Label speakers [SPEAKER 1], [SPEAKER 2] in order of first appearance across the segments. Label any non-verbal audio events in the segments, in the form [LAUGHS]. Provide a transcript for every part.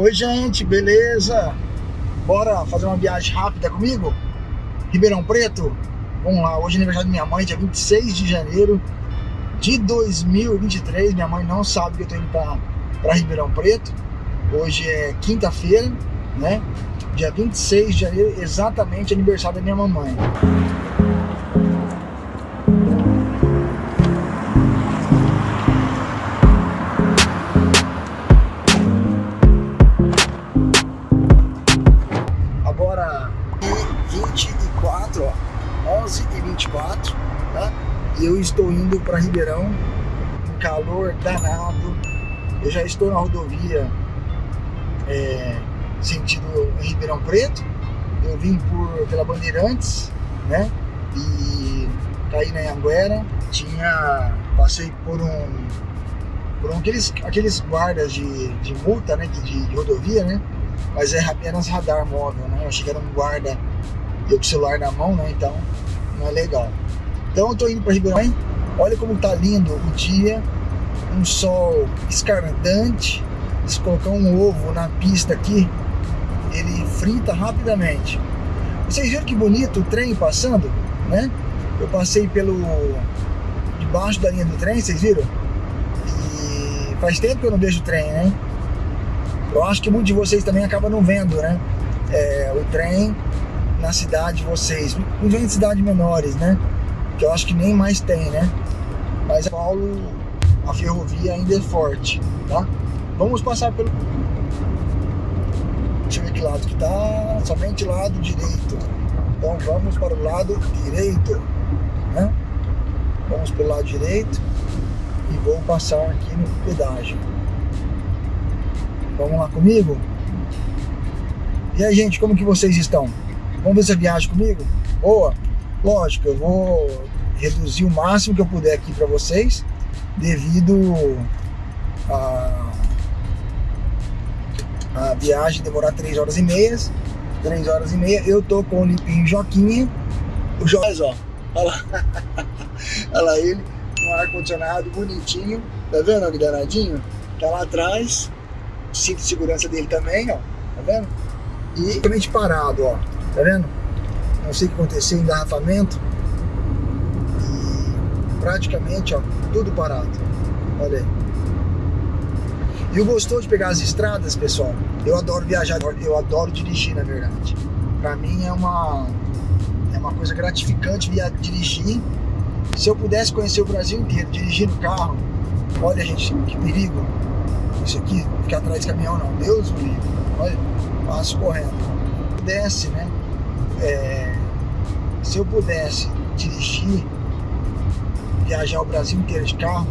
[SPEAKER 1] Oi gente, beleza? Bora fazer uma viagem rápida comigo? Ribeirão Preto? Vamos lá, hoje é aniversário da minha mãe, dia 26 de janeiro de 2023 Minha mãe não sabe que eu tô indo pra, pra Ribeirão Preto Hoje é quinta-feira, né? Dia 26 de janeiro, exatamente aniversário da minha mamãe para Ribeirão, um calor danado. Eu já estou na rodovia é, sentido Ribeirão Preto. Eu vim por, pela Bandeirantes, né? E caí na Anguera. Tinha, passei por um, por um, aqueles, aqueles guardas de, de multa, né? De, de rodovia, né? Mas é apenas radar móvel, né? Eu achei que era um guarda, eu com o celular na mão, né? Então, não é legal. Então eu tô indo para Ribeirão. Olha como tá lindo o dia. Um sol escardante. Se colocar um ovo na pista aqui, ele frita rapidamente. Vocês viram que bonito o trem passando, né? Eu passei pelo debaixo da linha do trem, vocês viram? E faz tempo que eu não vejo o trem, né? Eu acho que muitos de vocês também acabam não vendo, né? É, o trem na cidade de vocês, principalmente cidades menores, né? Que eu acho que nem mais tem, né? Mas São Paulo, a ferrovia ainda é forte, tá? Vamos passar pelo... Deixa eu ver que lado que tá, somente lado direito. Então vamos para o lado direito, né? Vamos pelo lado direito e vou passar aqui no pedágio. Vamos lá comigo? E aí, gente, como que vocês estão? Vamos ver essa viagem comigo? Boa? Lógico, eu vou reduzir o máximo que eu puder aqui para vocês, devido a, a viagem demorar 3 horas e meia. 3 horas e meia, eu tô com o limpinho Joquinha. O Joás, ó, olha lá, [LAUGHS] olha lá ele, com ar-condicionado bonitinho, tá vendo que danadinho? Tá lá atrás, cinto de segurança dele também, ó, tá vendo? E totalmente parado, ó, tá vendo? Não sei o que aconteceu, engarrafamento. Praticamente, ó, tudo parado. Olha aí. E o gostoso de pegar as estradas, pessoal, eu adoro viajar, eu adoro dirigir, na verdade. Pra mim é uma, é uma coisa gratificante via dirigir. Se eu pudesse conhecer o Brasil inteiro dirigindo carro, olha gente, que perigo isso aqui, ficar atrás de caminhão não, Deus me livre, olha, passo correndo. Se eu pudesse, né, é, se eu pudesse dirigir, viajar o Brasil inteiro de carro,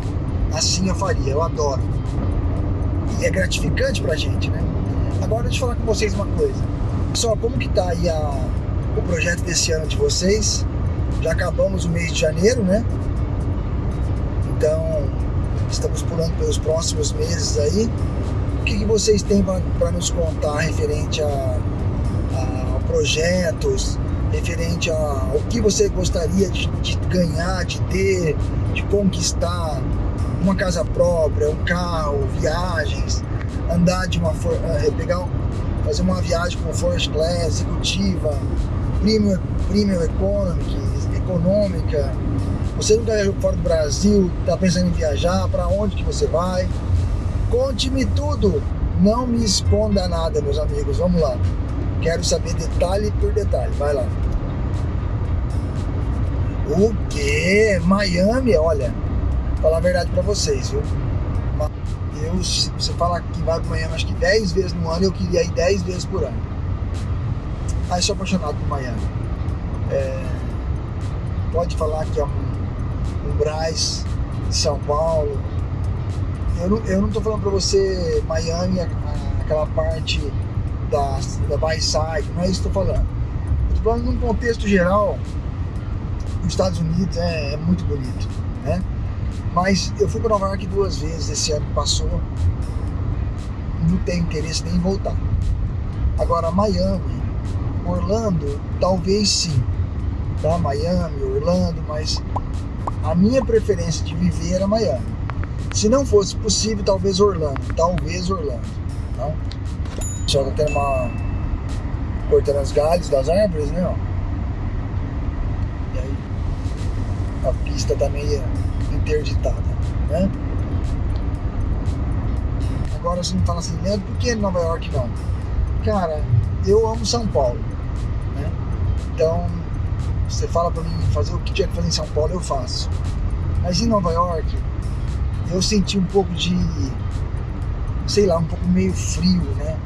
[SPEAKER 1] assim eu faria, eu adoro. E é gratificante pra gente, né? Agora deixa eu falar com vocês uma coisa. Só como que tá aí a, o projeto desse ano de vocês? Já acabamos o mês de janeiro, né? Então, estamos pulando pelos próximos meses aí. O que, que vocês têm para nos contar referente a, a, projetos, referente ao que você gostaria de, de, ganhar, de ter, de conquistar uma casa própria, um carro, viagens, andar de uma eh, pegar fazer uma viagem com first class, executiva, premium, premium economic, econômica, você nunca viajou fora do Brasil, está pensando em viajar, para onde que você vai? Conte-me tudo, não me esconda nada, meus amigos, vamos lá. Quero saber detalhe por detalhe, vai lá. O que? Miami, olha, falar a verdade para vocês, viu? Eu, se você falar que vai para Miami, acho que 10 vezes no ano, eu queria ir 10 vezes por ano. Aí sou apaixonado por Miami. É, pode falar que é um o Braz de São Paulo. Eu não, eu não tô falando para você Miami, aquela parte da, da Bayside, não é isso que eu tô falando. Eu tô falando num contexto geral, os Estados Unidos é, é muito bonito, né? Mas eu fui para Nova York duas vezes esse ano que passou, não tenho interesse nem em voltar. Agora, Miami, Orlando, talvez sim, tá? Miami, Orlando, mas a minha preferência de viver era Miami. Se não fosse possível, talvez Orlando. Talvez Orlando. Não? Só tá tendo uma. cortando as galhos das árvores, né? Ó. E aí a pista meio interditada, né? Agora você me fala assim, Leandro, por que Nova York não? Cara, eu amo São Paulo, né? Então, você fala pra mim fazer o que tinha que fazer em São Paulo, eu faço. Mas em Nova York, eu senti um pouco de, sei lá, um pouco meio frio, né?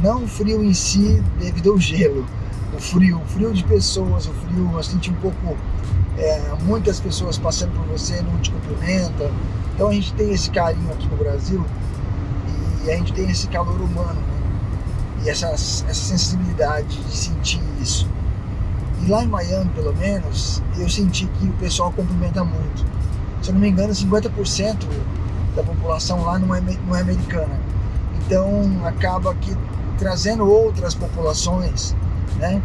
[SPEAKER 1] Não frio em si devido ao gelo, o frio, o frio de pessoas, o frio, eu senti um pouco, é, muitas pessoas passando por você, não te cumprimentam. Então a gente tem esse carinho aqui no Brasil e a gente tem esse calor humano, né? E essa, essa sensibilidade de sentir isso. E lá em Miami, pelo menos, eu senti que o pessoal cumprimenta muito se eu não me engano, 50% da população lá não é, não é americana. Então acaba que trazendo outras populações, né?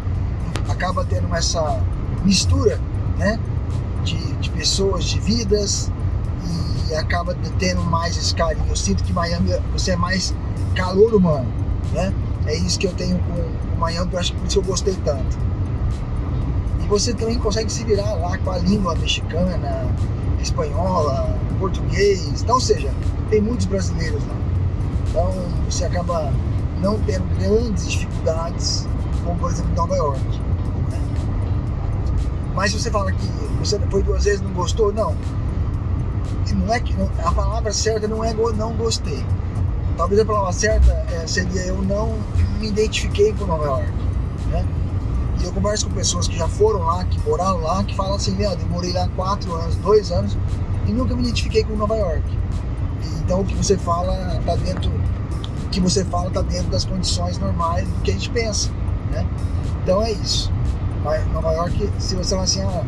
[SPEAKER 1] Acaba tendo essa mistura, né? De, de pessoas, de vidas e acaba tendo mais esse carinho. Eu sinto que Miami você é mais calor humano, né? É isso que eu tenho com, com Miami, eu acho que por isso eu gostei tanto. E você também consegue se virar lá com a língua mexicana, espanhola, português, então, ou seja, tem muitos brasileiros lá. Então você acaba não tendo grandes dificuldades, como por exemplo Nova York. Mas se você fala que você foi duas vezes e não gostou, não. Não é que a palavra certa não é não gostei. Talvez a palavra certa é, seria eu não me identifiquei com Nova York. Né? E eu converso com pessoas que já foram lá, que moraram lá, que falam assim, Leandro, eu lá quatro anos, dois anos e nunca me identifiquei com Nova York. Então o que você fala está dentro, o que você fala está dentro das condições normais do que a gente pensa, né? Então é isso. Mas Nova York, se você falar assim, ah,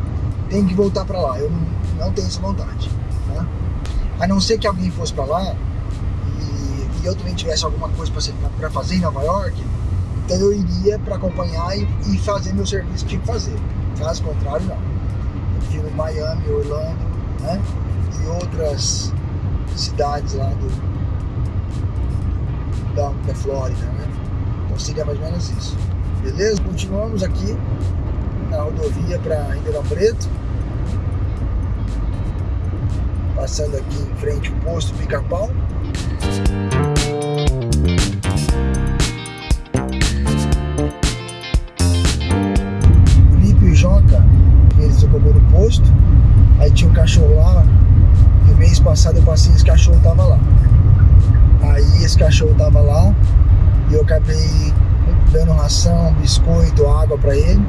[SPEAKER 1] tem que voltar para lá, eu não, não tenho essa vontade. Né? A não ser que alguém fosse para lá e, e, eu também tivesse alguma coisa para fazer em Nova York, então eu iria para acompanhar e, e, fazer meu serviço que tinha que fazer. Caso contrário, não. Eu prefiro Miami, Orlando, né? E outras cidades lá do, da, da Flórida, né? Então seria mais ou menos isso. Beleza? Continuamos aqui na rodovia para Ribeirão Preto. Passando aqui em frente o posto Pica-Pau. posto. Aí tinha um cachorro lá. E mês passado eu passei esse cachorro tava lá. Aí esse cachorro tava lá. Dando ração, biscoito, água para ele.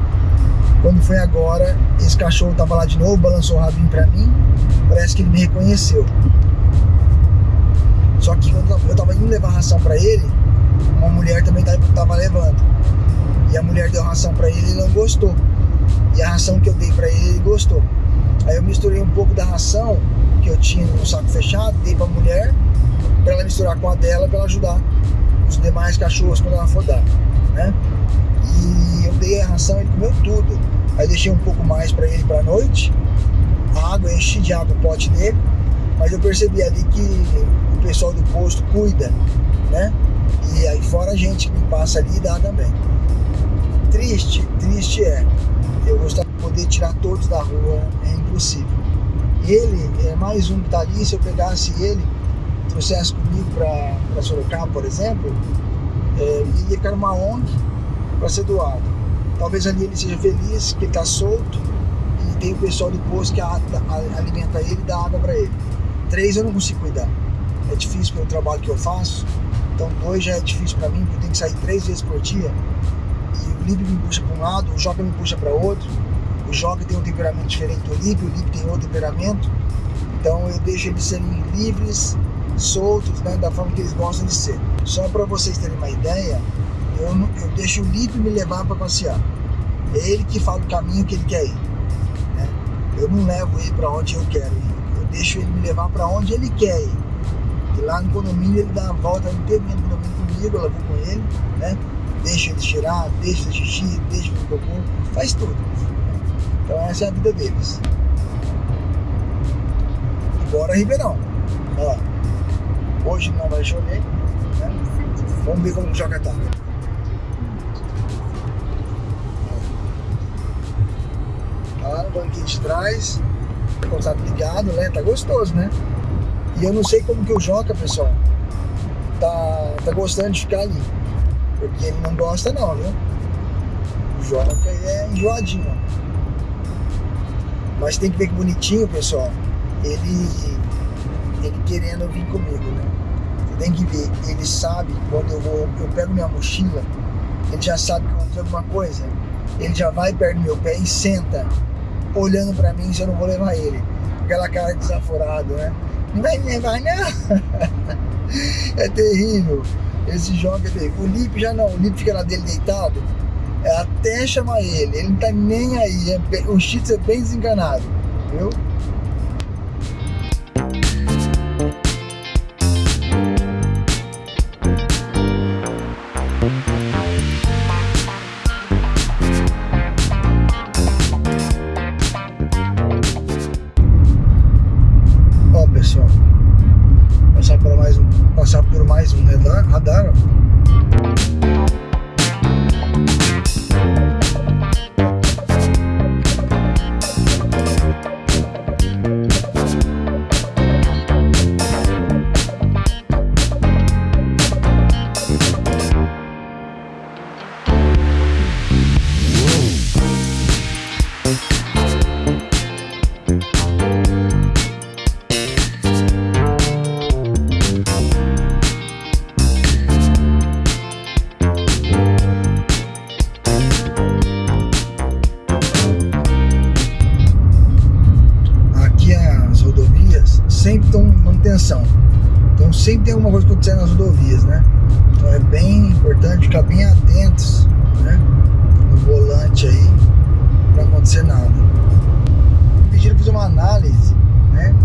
[SPEAKER 1] Quando foi agora, esse cachorro tava lá de novo, balançou o rabinho pra mim. Parece que ele me reconheceu. Só que quando eu tava indo levar ração pra ele, uma mulher também tava levando. E a mulher deu ração pra ele e ele não gostou. E a ração que eu dei para ele, ele gostou. Aí eu misturei um pouco da ração que eu tinha no saco fechado, dei pra mulher, para ela misturar com a dela, para ela ajudar os demais cachorros quando ela for dar, né? E eu dei a ração, ele comeu tudo. Aí deixei um pouco mais para ele para noite. A água, enchi de água o pote dele. Mas eu percebi ali que o pessoal do posto cuida, né? E aí fora a gente que passa ali dá também. Triste, triste é eu gostaria de poder tirar todos da rua, é impossível. Ele é mais um que está ali, se eu pegasse ele, trouxesse comigo para Sorocaba, por exemplo, é, ele ia ficar numa ONG para ser doado. Talvez ali ele seja feliz, que ele está solto, e tem o pessoal do posto que a, a, alimenta ele e dá água para ele. Três eu não consigo cuidar. É difícil pelo trabalho que eu faço, então dois já é difícil para mim, porque eu tenho que sair três vezes por dia o Lipe me puxa para um lado, o Joca me puxa para outro. O Joca tem um temperamento diferente do Lipe, o Lipe tem outro temperamento. Então eu deixo eles serem livres, soltos, né, da forma que eles gostam de ser. Só para vocês terem uma ideia, eu, eu deixo o Lipe me levar para passear. É ele que fala o caminho que ele quer ir. Né? Eu não levo ele para onde eu quero ir. Eu deixo ele me levar para onde ele quer ir. E lá no condomínio ele dá a volta inteira no condomínio comigo, eu vou com ele, né? deixa ele tirar, deixa ele xixi, deixa ele cocô, faz tudo. Então essa é a vida deles. Agora Ribeirão. Ó, hoje não vai chover, né? Vamos ver como o Joca tá. Tá lá no banquinho de trás. Contato ligado, né? Tá gostoso, né? E eu não sei como que o Joca, pessoal, tá, tá gostando de ficar ali. Porque ele não gosta não, viu? O Joca é enjoadinho. Mas tem que ver que bonitinho, pessoal. Ele, ele querendo vir comigo, né? Você tem que ver, ele sabe quando eu vou, eu pego minha mochila, ele já sabe que eu vou alguma coisa. Ele já vai perto do meu pé e senta, olhando pra mim se eu não vou levar ele. Aquela cara desaforada, né? Não vai me levar, não! [LAUGHS] é terrível. Esse jogo é terrível. O Lipe já não, o Lipe fica lá dele deitado, é até chamar ele, ele não tá nem aí. É o Cheats é bem desenganado, viu? Então sempre tem alguma coisa acontecendo nas rodovias, né? Então é bem importante ficar bem atentos, né? No volante aí, para acontecer nada. Pediram fazer uma análise, né?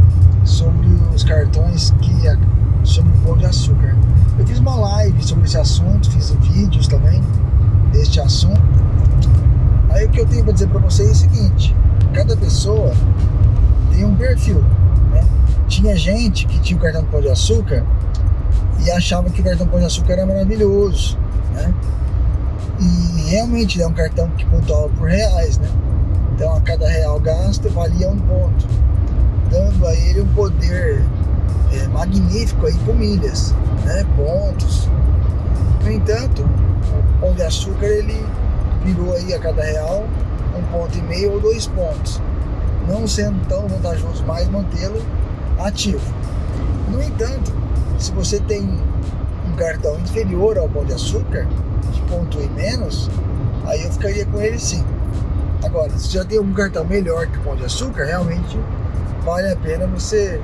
[SPEAKER 1] Sobre os cartões que sobre o pão de açúcar. Eu fiz uma live sobre esse assunto, fiz vídeos também deste assunto. Aí o que eu tenho para dizer para vocês é o seguinte: cada pessoa tem um perfil. Tinha gente que tinha o cartão Pão de Açúcar e achava que o cartão Pão de Açúcar era maravilhoso. Né? E realmente é um cartão que pontuava por reais. Né? Então a cada real gasto valia um ponto, dando a ele um poder é, magnífico aí com milhas, né? pontos. No entanto, o Pão de Açúcar ele virou aí a cada real um ponto e meio ou dois pontos não sendo tão vantajoso mais mantê-lo ativo. No entanto, se você tem um cartão inferior ao Pão de Açúcar, de ponto e menos, aí eu ficaria com ele sim. Agora, se já tem um cartão melhor que o Pão de Açúcar, realmente vale a pena você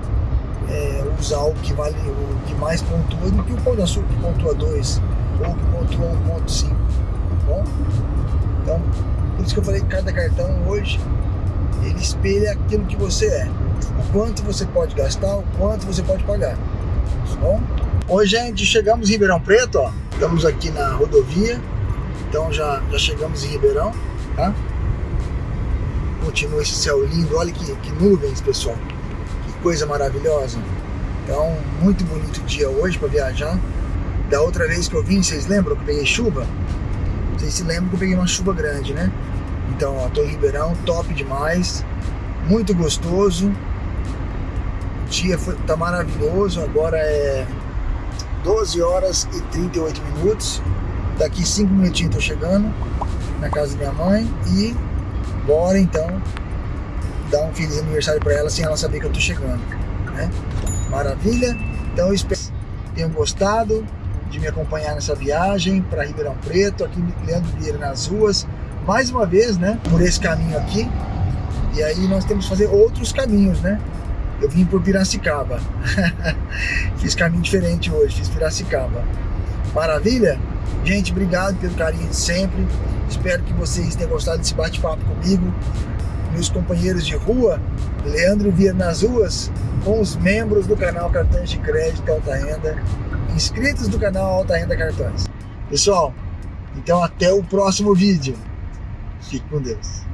[SPEAKER 1] é, usar o que vale, o que mais pontua do que o Pão de Açúcar que pontua 2 ou que pontua 1.5, tá bom? Então, por isso que eu falei que cada cartão hoje ele espelha aquilo que você é. O quanto você pode gastar, o quanto você pode pagar. Tá bom? Oi, gente, chegamos em Ribeirão Preto, ó. Estamos aqui na rodovia. Então já, já chegamos em Ribeirão, tá? Continua esse céu lindo. Olha que, que nuvens, pessoal. Que coisa maravilhosa. Então, muito bonito dia hoje para viajar. Da outra vez que eu vim, vocês lembram que eu peguei chuva? Vocês se lembram que eu peguei uma chuva grande, né? Então, ó, tô em Ribeirão, top demais, muito gostoso. O dia foi, tá maravilhoso, agora é 12 horas e 38 minutos. Daqui 5 minutinhos tô chegando na casa da minha mãe e bora então dar um feliz aniversário para ela sem ela saber que eu tô chegando, né? Maravilha? Então eu espero que tenham gostado de me acompanhar nessa viagem para Ribeirão Preto, aqui Leandro Vieira nas ruas mais uma vez, né, por esse caminho aqui. E aí nós temos que fazer outros caminhos, né? Eu vim por Piracicaba. [LAUGHS] fiz caminho diferente hoje, fiz Piracicaba. Maravilha? Gente, obrigado pelo carinho de sempre. Espero que vocês tenham gostado desse bate-papo comigo. Meus companheiros de rua, Leandro Vieira nas ruas, com os membros do canal Cartões de Crédito Alta Renda, inscritos do canal Alta Renda Cartões. Pessoal, então até o próximo vídeo. Fique com Deus.